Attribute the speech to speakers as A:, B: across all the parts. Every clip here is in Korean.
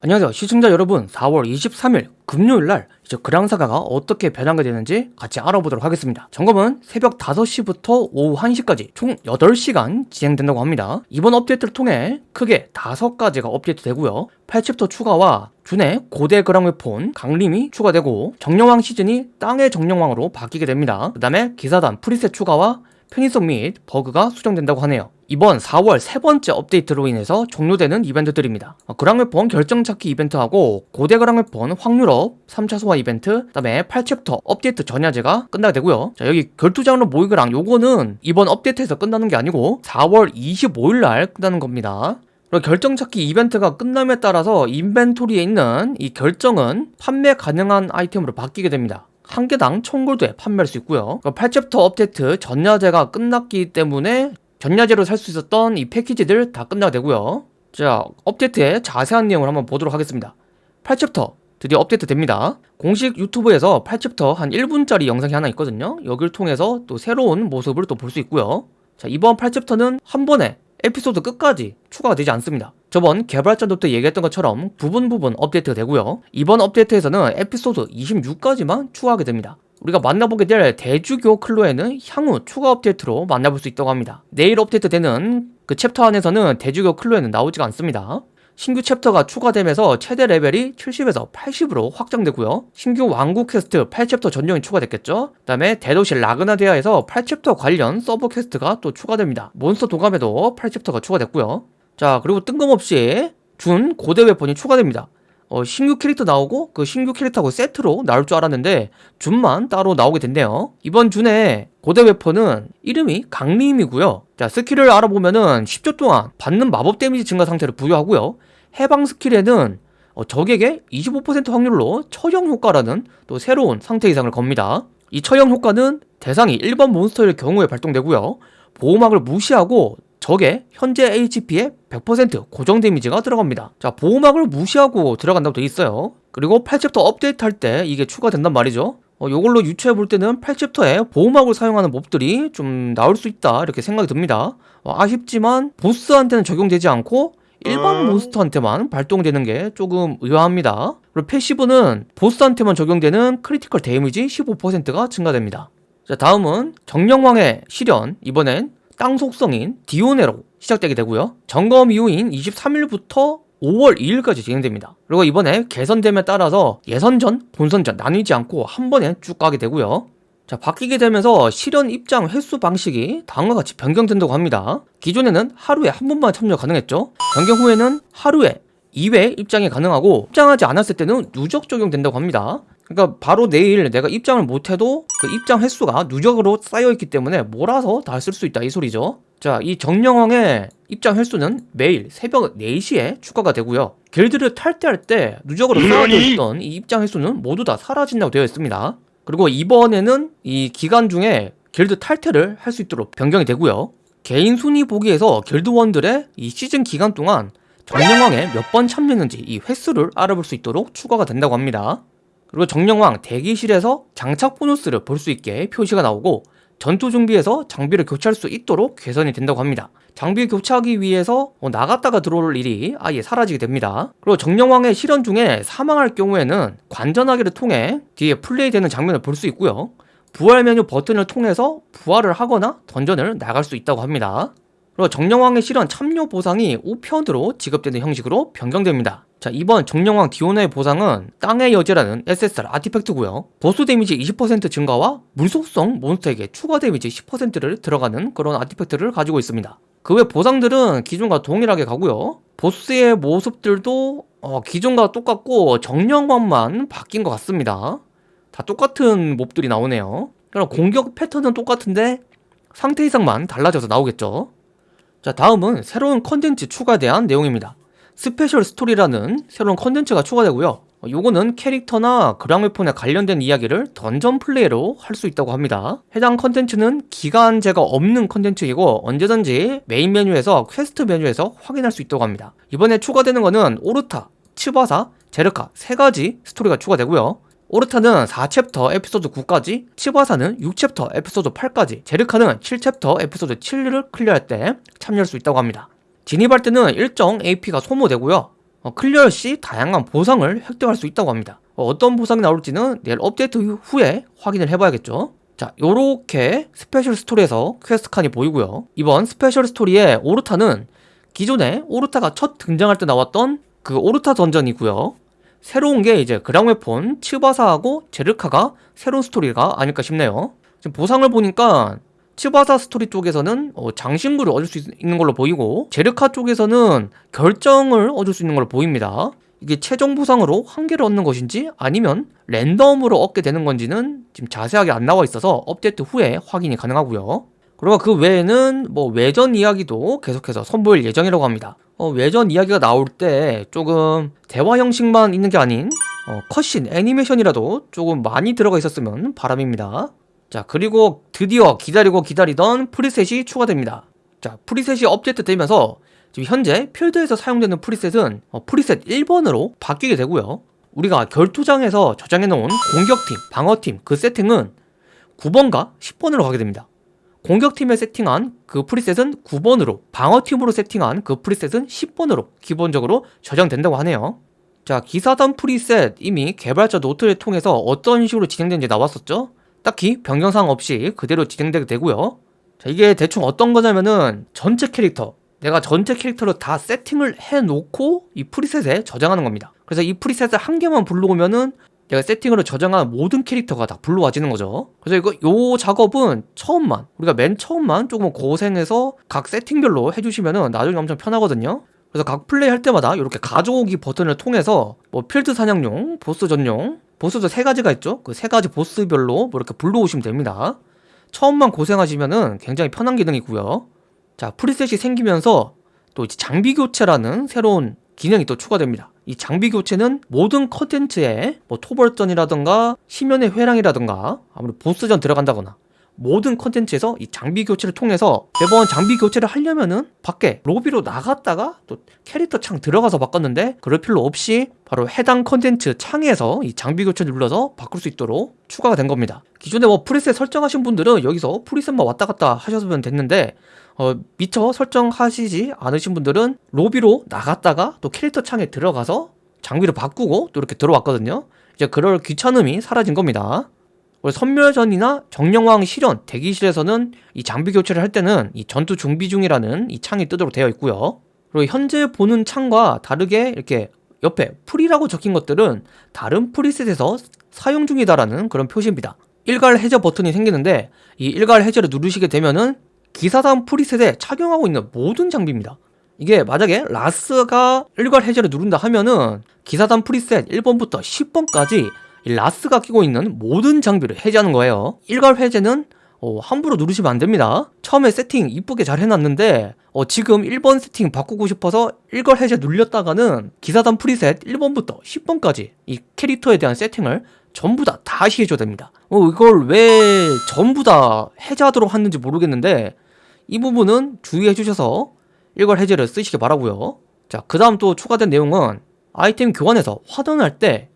A: 안녕하세요. 시청자 여러분 4월 23일 금요일날 이제 그랑사가가 어떻게 변화가 되는지 같이 알아보도록 하겠습니다. 점검은 새벽 5시부터 오후 1시까지 총 8시간 진행된다고 합니다. 이번 업데이트를 통해 크게 5가지가 업데이트 되고요. 8챕터 추가와 준의 고대 그랑웨폰 강림이 추가되고 정령왕 시즌이 땅의 정령왕으로 바뀌게 됩니다. 그 다음에 기사단 프리셋 추가와 편의성 및 버그가 수정된다고 하네요. 이번 4월 세 번째 업데이트로 인해서 종료되는 이벤트들입니다. 어, 그랑웨폰 결정찾기 이벤트하고 고대 그랑웨폰 확률업 3차 소환 이벤트 그 다음에 8챕터 업데이트 전야제가 끝나게 되고요. 자 여기 결투장로 모의그랑 요거는 이번 업데이트에서 끝나는 게 아니고 4월 25일 날 끝나는 겁니다. 그리고 결정 찾기 이벤트가 끝남에 따라서 인벤토리에 있는 이 결정은 판매 가능한 아이템으로 바뀌게 됩니다 한 개당 1000골드에 판매할 수 있고요. 8챕터 업데이트 전야제가 끝났기 때문에 전야제로 살 수 있었던 이 패키지들 다 끝나게 되고요. 자 업데이트의 자세한 내용을 한번 보도록 하겠습니다. 8챕터 드디어 업데이트 됩니다. 공식 유튜브에서 8챕터 한 1분짜리 영상이 하나 있거든요. 여기를 통해서 또 새로운 모습을 또 볼 수 있고요. 자 이번 8챕터는 한 번에 에피소드 끝까지 추가가 되지 않습니다 저번 개발자 노트 얘기했던 것처럼 부분 부분 업데이트가 되고요. 이번 업데이트에서는 에피소드 26까지만 추가하게 됩니다. 우리가 만나보게 될 대주교 클로에는 향후 추가 업데이트로 만나볼 수 있다고 합니다. 내일 업데이트 되는 그 챕터 안에서는 대주교 클로에는 나오지가 않습니다. 신규 챕터가 추가되면서 최대 레벨이 70에서 80으로 확장되고요. 신규 왕국 퀘스트 8챕터 전용이 추가됐겠죠? 그 다음에 대도시 라그나데아에서 8챕터 관련 서브 퀘스트가 또 추가됩니다. 몬스터 도감에도 8챕터가 추가됐고요 자 그리고 뜬금없이 준 고대 웨폰이 추가됩니다. 어, 신규 캐릭터 나오고 그 신규 캐릭터하고 세트로 나올 줄 알았는데 준만 따로 나오게 됐네요. 이번 준의 고대 웨폰은 이름이 강림이고요. 자 스킬을 알아보면은 10초 동안 받는 마법 데미지 증가 상태를 부여하고요. 해방 스킬에는 어, 적에게 25% 확률로 처형 효과라는 또 새로운 상태 이상을 겁니다. 이 처형 효과는 대상이 일반 몬스터일 경우에 발동되고요. 보호막을 무시하고 적의 현재 HP의 100% 고정 데미지가 들어갑니다. 자 보호막을 무시하고 들어간다고 되어 있어요. 그리고 8챕터 업데이트 할 때 이게 추가된단 말이죠. 어, 이걸로 유추해 볼 때는 8챕터에 보호막을 사용하는 몹들이 좀 나올 수 있다 이렇게 생각이 듭니다. 어, 아쉽지만 보스한테는 적용되지 않고 일반 몬스터한테만 발동되는 게 조금 의아합니다. 그리고 passive는 보스한테만 적용되는 critical damage 15%가 증가됩니다. 자 다음은 정령왕의 시련. 이번엔 땅 속성인 디오네로 시작되게 되고요. 점검 이후인 23일부터 5월 2일까지 진행됩니다. 그리고 이번에 개선됨에 따라서 예선전, 본선전 나뉘지 않고 한 번에 쭉 가게 되고요. 자 바뀌게 되면서 실현 입장 횟수 방식이 다음과 같이 변경된다고 합니다. 기존에는 하루에 한 번만 참여 가능했죠. 변경 후에는 하루에 2회 입장이 가능하고 입장하지 않았을 때는 누적 적용된다고 합니다. 그러니까 바로 내일 내가 입장을 못해도 그 입장 횟수가 누적으로 쌓여있기 때문에 몰아서 다 쓸 수 있다 이 소리죠. 자 이 정령왕의 입장 횟수는 매일 새벽 4시에 추가가 되고요. 길드를 탈퇴할 때 누적으로 쌓여져 있던 이 입장 횟수는 모두 다 사라진다고 되어 있습니다. 그리고 이번에는 이 기간 중에 길드 탈퇴를 할 수 있도록 변경이 되고요. 개인 순위 보기에서 길드원들의 이 시즌 기간 동안 정령왕에 몇 번 참여했는지 이 횟수를 알아볼 수 있도록 추가가 된다고 합니다. 그리고 정령왕 대기실에서 장착 보너스를 볼 수 있게 표시가 나오고 전투 준비에서 장비를 교체할 수 있도록 개선이 된다고 합니다. 장비 교체하기 위해서 어, 나갔다가 들어올 일이 아예 사라지게 됩니다. 그리고 정령왕의 실현 중에 사망할 경우에는 관전하기를 통해 뒤에 플레이되는 장면을 볼 수 있고요. 부활 메뉴 버튼을 통해서 부활을 하거나 던전을 나갈 수 있다고 합니다 그리고 정령왕의 시련 참여 보상이 우편으로 지급되는 형식으로 변경됩니다. 자 이번 정령왕 디오나의 보상은 땅의 여제라는 SSR 아티팩트고요. 보스 데미지 20% 증가와 물속성 몬스터에게 추가 데미지 10%를 들어가는 그런 artifact를 가지고 있습니다. 그 외 보상들은 기존과 동일하게 가고요. 보스의 모습들도 어, 기존과 똑같고 정령왕만 바뀐 것 같습니다. 다 똑같은 몹들이 나오네요. 그럼 공격 패턴은 똑같은데 상태 이상만 달라져서 나오겠죠 자 다음은 새로운 컨텐츠 추가에 대한 내용입니다. 스페셜 스토리라는 새로운 컨텐츠가 추가되고요. 요거는 캐릭터나 그랑웨폰에 관련된 이야기를 던전 플레이로 할 수 있다고 합니다. 해당 컨텐츠는 기간제가 없는 컨텐츠이고 언제든지 메인 메뉴에서 퀘스트 메뉴에서 확인할 수 있다고 합니다. 이번에 추가되는 거는 오르타, 츠바사, 제르카 세 가지 스토리가 추가되고요 오르타는 4챕터 에피소드 9까지, 츠바사는 6챕터 에피소드 8까지, 제르카는 7챕터 에피소드 7을 클리어할 때 참여할 수 있다고 합니다 진입할 때는 일정 AP가 소모되고요 어, 클리어 시 다양한 보상을 획득할 수 있다고 합니다. 어떤 보상이 나올지는 내일 업데이트 후에 확인을 해봐야겠죠. 자, 요렇게 스페셜 스토리에서 퀘스트 칸이 보이고요. 이번 스페셜 스토리의 오르타는 기존에 오르타가 첫 등장할 때 나왔던 그 오르타 던전이고요. 새로운 게 이제 그랑웨폰, 츠바사하고 제르카가 새로운 스토리가 아닐까 싶네요. 지금 보상을 보니까 츠바사 스토리 쪽에서는 어, 장신구를 얻을 수 있는 걸로 보이고 제르카 쪽에서는 결정을 얻을 수 있는 걸로 보입니다. 이게 최종 보상으로 한 개를 얻는 것인지 아니면 랜덤으로 얻게 되는 건지는 지금 자세하게 안 나와 있어서 업데이트 후에 확인이 가능하고요. 그리고 그 외에는 뭐 외전 이야기도 계속해서 선보일 예정이라고 합니다. 어, 외전 이야기가 나올 때 조금 대화 형식만 있는 게 아닌 어, cutscene 애니메이션이라도 조금 많이 들어가 있었으면 바람입니다. 자 그리고 드디어 기다리고 기다리던 preset이 추가됩니다. 자 preset이 업데이트 되면서 지금 현재 필드에서 사용되는 preset은 어, preset 1번으로 바뀌게 되고요. 우리가 결투장에서 저장해놓은 공격팀, 방어팀 그 세팅은 9번과 10번으로 가게 됩니다. 공격팀에 세팅한 그 preset은 9번으로 방어팀으로 세팅한 그 preset은 10번으로 기본적으로 저장된다고 하네요. 자 기사단 preset 이미 개발자 노트를 통해서 어떤 식으로 진행되는지 나왔었죠? 딱히 변경사항 없이 그대로 진행되게 되고요. 자 이게 대충 어떤 거냐면은 전체 캐릭터 내가 전체 캐릭터를 다 세팅을 해놓고 이 preset에 저장하는 겁니다. 그래서 이 preset을 한 개만 불러오면은 내가 세팅으로 저장한 모든 캐릭터가 다 불러와지는 거죠. 그래서 이거 요 작업은 처음만 우리가 맨 처음만 조금 고생해서 각 세팅별로 해주시면은 나중에 엄청 편하거든요. 그래서 각 플레이 할 때마다 이렇게 가져오기 버튼을 통해서 뭐 필드 사냥용, 보스 전용, 보스도 세 가지가 있죠. 그 세 가지 보스별로 뭐 이렇게 불러오시면 됩니다. 처음만 고생하시면은 굉장히 편한 기능이고요. 자, preset이 생기면서 또 장비 교체라는 새로운 기능이 또 추가됩니다. 이 장비 교체는 모든 컨텐츠에 뭐 토벌전이라던가 심연의 회랑이라던가 아무래도 보스전 들어간다거나 모든 컨텐츠에서 이 장비 교체를 통해서 매번 장비 교체를 하려면은 밖에 로비로 나갔다가 또 캐릭터 창 들어가서 바꿨는데 그럴 필요 없이 바로 해당 컨텐츠 창에서 이 장비 교체를 눌러서 바꿀 수 있도록 추가가 된 겁니다. 기존에 뭐 preset 설정하신 분들은 여기서 preset만 왔다 갔다 하셨으면 됐는데 어, 미처 설정하시지 않으신 분들은 로비로 나갔다가 또 캐릭터 창에 들어가서 장비를 바꾸고 또 이렇게 들어왔거든요. 이제 그럴 귀찮음이 사라진 겁니다. 섬멸전이나 정령왕 시련 대기실에서는 이 장비 교체를 할 때는 이 전투 준비 중이라는 이 창이 뜨도록 되어 있고요. 그리고 현재 보는 창과 다르게 이렇게 옆에 풀이라고 적힌 것들은 다른 preset에서 사용 중이다라는 그런 표시입니다. 일괄 해제 버튼이 생기는데 이 일괄 해제를 누르시게 되면은 기사단 preset에 착용하고 있는 모든 장비입니다. 이게 만약에 라스가 일괄 해제를 누른다 하면은 기사단 preset 1번부터 10번까지 라스가 끼고 있는 모든 장비를 해제하는 거예요. 일괄 해제는 어, 함부로 누르시면 안 됩니다. 처음에 세팅 이쁘게 잘 해놨는데 어, 지금 1번 세팅 바꾸고 싶어서 일괄 해제 눌렸다가는 기사단 프리셋 1번부터 10번까지 이 캐릭터에 대한 세팅을 전부 다 다시 해줘야 됩니다. 어, 이걸 왜 전부 다 해제하도록 하는지 모르겠는데 이 부분은 주의해 주셔서 일괄 해제를 쓰시기 바라고요. 자, 그 다음 또 추가된 내용은 아이템 교환해서 환원할 때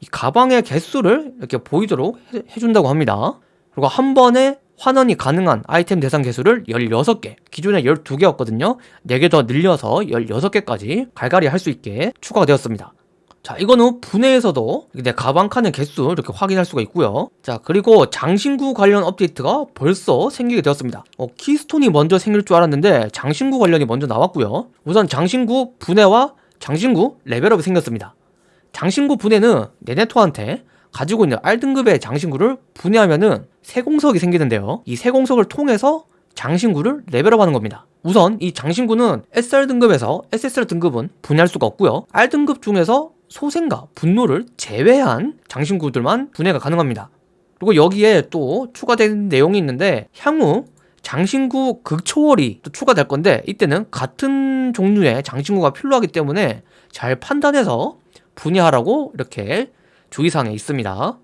A: 이 가방의 개수를 이렇게 보이도록 해, 해준다고 합니다. 그리고 한 번에 환원이 가능한 아이템 대상 개수를 16개 기존에 12개였거든요 4개 더 늘려서 16개까지 갈갈이 할 수 있게 추가가 되었습니다 자 이거는 분해에서도 내 가방 칸의 개수 이렇게 확인할 수가 있고요. 자 그리고 장신구 관련 업데이트가 벌써 생기게 되었습니다. 어, 키스톤이 먼저 생길 줄 알았는데 장신구 관련이 먼저 나왔고요. 우선 장신구 분해와 장신구 레벨업이 생겼습니다. 장신구 분해는 네네토한테 가지고 있는 R등급의 장신구를 분해하면은 세공석이 생기는데요. 이 세공석을 통해서 장신구를 레벨업하는 겁니다. 우선 이 장신구는 SR 등급에서 SSR 등급은 분해할 수가 없고요. R등급 중에서 소생과 분노를 제외한 장신구들만 분해가 가능합니다. 그리고 여기에 또 추가된 내용이 있는데 향후 장신구 극초월이 또 추가될 건데 이때는 같은 종류의 장신구가 필요하기 때문에 잘 판단해서 분해하라고 이렇게 주의사항에 있습니다.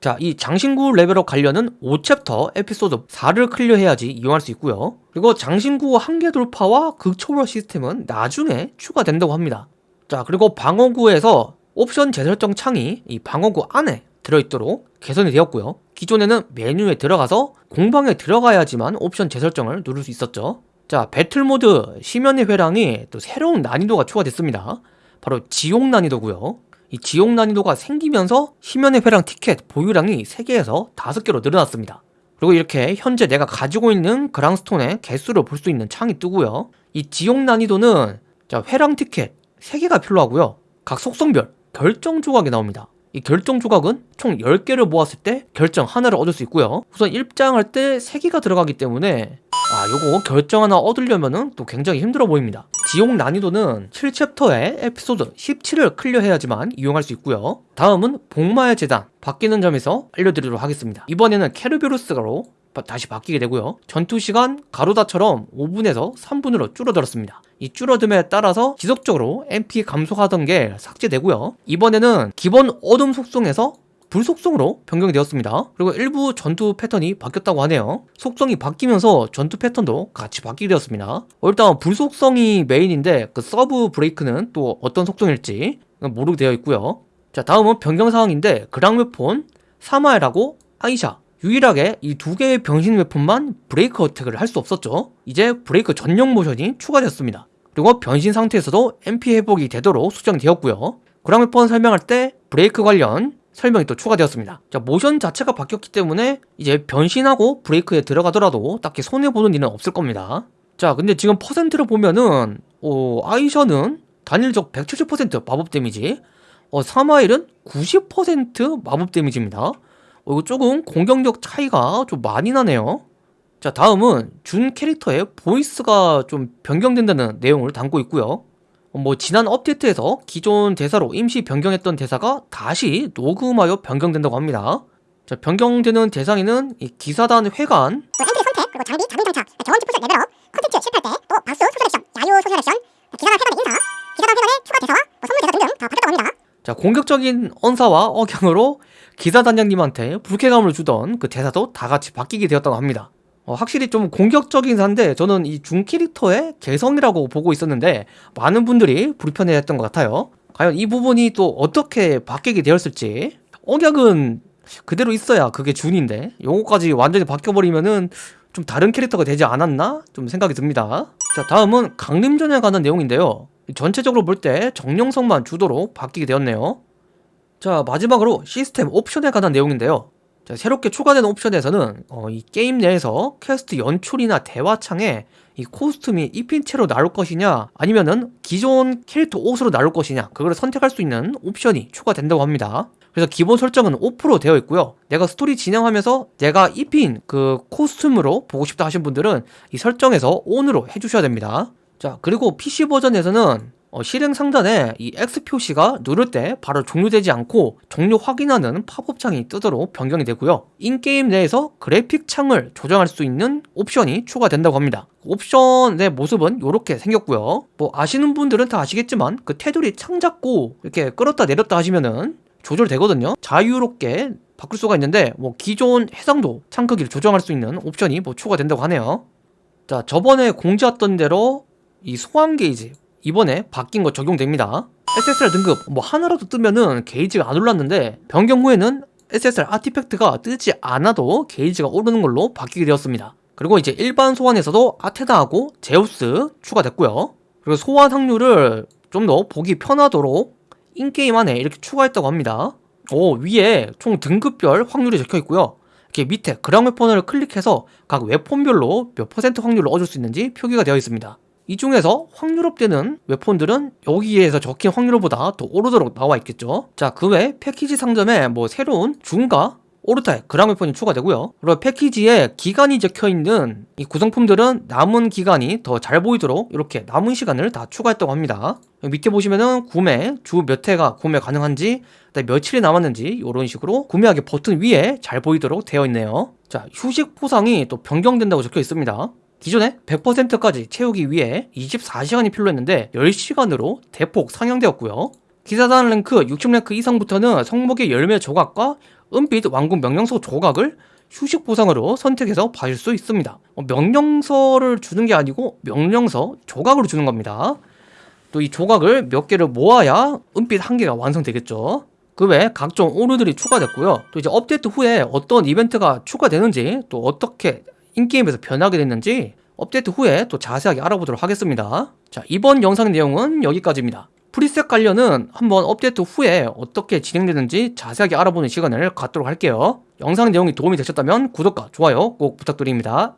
A: 자, 이 장신구 level up 관련은 5chapter 에피소드 4를 클리어해야지 이용할 수 있고요. 그리고 장신구 한계 돌파와 극초월 시스템은 나중에 추가된다고 합니다. 자 그리고 방어구에서 옵션 재설정 창이 이 방어구 안에 들어있도록 개선이 되었고요 기존에는 메뉴에 들어가서 공방에 들어가야지만 옵션 재설정을 누를 수 있었죠 자 배틀모드 심연의 회랑이 또 새로운 난이도가 추가됐습니다 바로 지옥 난이도고요. 이 지옥 난이도가 생기면서 심연의 회랑 티켓 보유량이 3개에서 5개로 늘어났습니다. 그리고 이렇게 현재 내가 가지고 있는 그랑스톤의 개수를 볼 수 있는 창이 뜨고요. 이 지옥 난이도는 자, 회랑 티켓 3개가 필요하고요. 각 속성별 결정 조각이 나옵니다. 이 결정 조각은 총 10개를 모았을 때 결정 하나를 얻을 수 있고요. 우선 입장할 때 3개가 들어가기 때문에 아, 요거 결정 하나 얻으려면 은 또 굉장히 힘들어 보입니다. 지옥 난이도는 7챕터의 에피소드 17을 클리어해야지만 이용할 수 있고요. 다음은 복마의 재단 바뀌는 점에서 알려드리도록 하겠습니다. 이번에는 케르베루스가로 바- 다시 바뀌게 되고요. 전투 시간 가로다처럼 5분에서 3분으로 줄어들었습니다. 이 줄어듦에 따라서 지속적으로 MP 감소하던 게 삭제되고요. 이번에는 기본 어둠 속성에서 불 속성으로 변경이 되었습니다. 그리고 일부 전투 패턴이 바뀌었다고 하네요. 속성이 바뀌면서 전투 패턴도 같이 바뀌게 되었습니다. 어, 일단 불 속성이 메인인데 그 sub break는 또 어떤 속성일지 모르게 되어 있고요. 자 다음은 변경 사항인데 그랑웨폰, 사마엘하고 아이샤 유일하게 이 두 개의 변신 weapon만 break attack을 할 수 없었죠. 이제 브레이크 전용 모션이 추가되었습니다. 그리고 변신 상태에서도 MP 회복이 되도록 수정되었고요. 그랑웨폰 설명할 때 브레이크 관련 설명이 또 추가되었습니다. 자, 모션 자체가 바뀌었기 때문에 이제 변신하고 break에 들어가더라도 딱히 손해보는 일은 없을 겁니다. 자, 근데 지금 퍼센트를 보면은, 어, 아이샤는 단일적 170% 마법 damage, 어, 사마엘은 90% 마법 damage입니다. 어, 이거 조금 공격력 차이가 좀 많이 나네요. 자, 다음은 준 캐릭터의 보이스가 좀 변경된다는 내용을 담고 있고요. 어, 뭐 지난 업데이트에서 기존 대사로 임시 변경했던 대사가 다시 녹음하여 변경된다고 합니다. 자, 변경되는 대상에는 이 기사단 회관,
B: 또 엔트리 선택, 그리고 장비, 자동 장착, 경험치 풀셋 level up, 컨텐츠 실패할 때 또 박수 social action, 야유 social action, 기사단 회관의 인사, 기사단 회관의 추가 대사와 뭐 선물 대사 등등 다 바뀌었다고 합니다.
A: 자, 공격적인 언사와 억양으로 기사단장님한테 불쾌감을 주던 그 대사도 다 같이 바뀌게 되었다고 합니다. 어, 확실히 좀 공격적인 사인데 저는 이 중 캐릭터의 개성이라고 보고 있었는데 많은 분들이 불편해했던 것 같아요. 과연 이 부분이 또 어떻게 바뀌게 되었을지 억양은 그대로 있어야 그게 준인데 요거까지 완전히 바뀌어버리면은 좀 다른 캐릭터가 되지 않았나? 좀 생각이 듭니다. 자, 다음은 강림전에 관한 내용인데요. 전체적으로 볼 때 정령성만 주도록 바뀌게 되었네요. 자, 마지막으로 시스템 옵션에 관한 내용인데요. 자, 새롭게 추가된 옵션에서는 어, 이 게임 내에서 퀘스트 연출이나 대화창에 이 costume이 입힌 채로 나올 것이냐 아니면은 기존 캐릭터 옷으로 나올 것이냐 그걸 선택할 수 있는 옵션이 추가된다고 합니다. 그래서 기본 설정은 off로 되어 있고요. 내가 스토리 진행하면서 내가 입힌 그 costume으로 보고 싶다 하신 분들은 이 설정에서 ON으로 해주셔야 됩니다. 자, 그리고 PC 버전에서는 어, 실행 상단에 이 X 표시가 누를 때 바로 종료되지 않고 종료 확인하는 팝업 창이 뜨도록 변경이 되고요. in-game 내에서 그래픽 창을 조정할 수 있는 옵션이 추가된다고 합니다. 옵션의 모습은 이렇게 생겼고요. 뭐 아시는 분들은 다 아시겠지만 그 테두리 창 잡고 이렇게 끌었다 내렸다 하시면은 조절되거든요. 자유롭게 바꿀 수가 있는데 뭐 기존 해상도 창 크기를 조정할 수 있는 옵션이 뭐 추가된다고 하네요. 자, 저번에 공지했던 대로 이 소환 게이지 이번에 바뀐 거 적용됩니다. SSR 등급 뭐 하나라도 뜨면은 게이지가 안 올랐는데 변경 후에는 SSR 아티팩트가 뜨지 않아도 게이지가 오르는 걸로 바뀌게 되었습니다. 그리고 이제 일반 소환에서도 아테나하고 제우스 추가됐고요. 그리고 소환 확률을 좀 더 보기 편하도록 인게임 안에 이렇게 추가했다고 합니다. 오 위에 총 등급별 확률이 적혀 있고요. 이렇게 밑에 그랑 웨폰을 클릭해서 각 웨폰별로 몇 퍼센트 확률을 얻을 수 있는지 표기가 되어 있습니다. 이 중에서 확률업되는 웨폰들은 여기에서 적힌 확률보다 더 오르도록 나와 있겠죠. 자, 그 외 패키지 상점에 뭐 새로운 중가 오르타의 그랑 웨폰이 추가되고요. 그리고 패키지에 기간이 적혀 있는 이 구성품들은 남은 기간이 더 잘 보이도록 이렇게 남은 시간을 다 추가했다고 합니다. 밑에 보시면은 구매 주 몇 회가 구매 가능한지 며칠이 남았는지 이런 식으로 구매하기 버튼 위에 잘 보이도록 되어 있네요. 자, 휴식 포상이 또 변경된다고 적혀 있습니다. 기존에 100%까지 채우기 위해 24시간이 필요했는데 10시간으로 대폭 상향되었고요. 기사단 랭크 60랭크 이상부터는 성목의 열매 조각과 은빛 왕국 명령서 조각을 휴식 보상으로 선택해서 받을 수 있습니다. 어, 명령서를 주는 게 아니고 명령서 조각으로 주는 겁니다. 또 이 조각을 몇 개를 모아야 은빛 한 개가 완성되겠죠. 그 외에 각종 오류들이 추가됐고요. 또 이제 업데이트 후에 어떤 이벤트가 추가되는지 또 어떻게 인게임에서 변하게 됐는지 업데이트 후에 또 자세하게 알아보도록 하겠습니다. 자, 이번 영상 내용은 여기까지입니다. 프리셋 관련은 한번 업데이트 후에 어떻게 진행되는지 자세하게 알아보는 시간을 갖도록 할게요. 영상 내용이 도움이 되셨다면 구독과 좋아요 꼭 부탁드립니다.